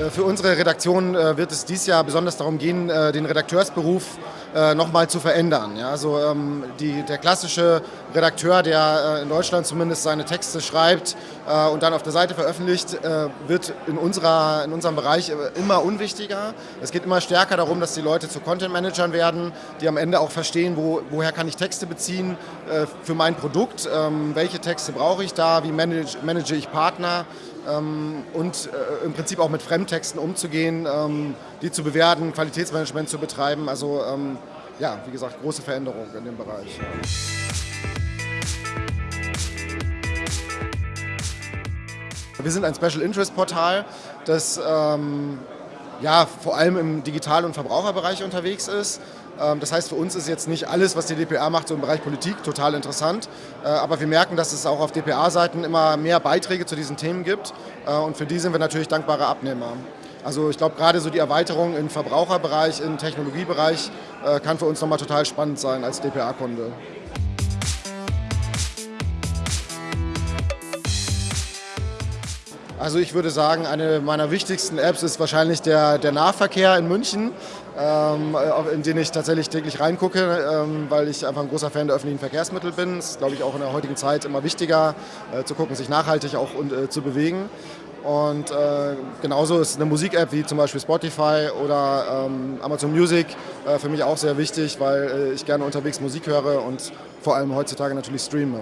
Äh, für unsere Redaktion äh, wird es dieses Jahr besonders darum gehen, äh, den Redakteursberuf nochmal zu verändern. Ja, also ähm, die, der klassische Redakteur, der in Deutschland zumindest seine Texte schreibt und dann auf der Seite veröffentlicht, wird in, unserer, in unserem Bereich immer unwichtiger. Es geht immer stärker darum, dass die Leute zu Content-Managern werden, die am Ende auch verstehen, wo, woher kann ich Texte beziehen für mein Produkt, ähm, welche Texte brauche ich da, wie manage, manage ich Partner ähm, und äh, im Prinzip auch mit Fremdtexten umzugehen, ähm, die zu bewerten, Qualitätsmanagement zu betreiben. Also ja, wie gesagt, große Veränderung in dem Bereich. Wir sind ein Special Interest Portal, das ähm, ja, vor allem im Digital- und Verbraucherbereich unterwegs ist. Ähm, das heißt, für uns ist jetzt nicht alles, was die DPA macht, so im Bereich Politik total interessant. Äh, aber wir merken, dass es auch auf DPA-Seiten immer mehr Beiträge zu diesen Themen gibt. Äh, und für die sind wir natürlich dankbare Abnehmer. Also ich glaube, gerade so die Erweiterung im Verbraucherbereich, im Technologiebereich äh, kann für uns nochmal total spannend sein als DPA-Kunde. Also ich würde sagen, eine meiner wichtigsten Apps ist wahrscheinlich der, der Nahverkehr in München, ähm, in den ich tatsächlich täglich reingucke, ähm, weil ich einfach ein großer Fan der öffentlichen Verkehrsmittel bin. Es ist, glaube ich, auch in der heutigen Zeit immer wichtiger, äh, zu gucken, sich nachhaltig auch und, äh, zu bewegen. Und äh, genauso ist eine Musik-App wie zum Beispiel Spotify oder ähm, Amazon Music äh, für mich auch sehr wichtig, weil äh, ich gerne unterwegs Musik höre und vor allem heutzutage natürlich streame.